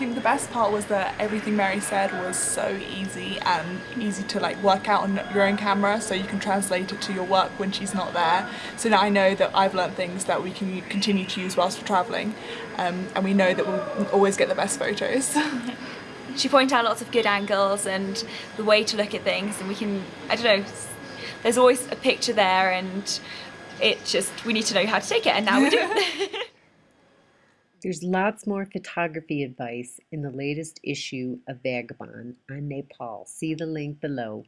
I think the best part was that everything Mary said was so easy and easy to like work out on your own camera so you can translate it to your work when she's not there. So now I know that I've learned things that we can continue to use whilst we're travelling um, and we know that we'll always get the best photos. she pointed out lots of good angles and the way to look at things and we can, I don't know, there's always a picture there and it just, we need to know how to take it and now we do. There's lots more photography advice in the latest issue of Vagabond on Nepal. See the link below.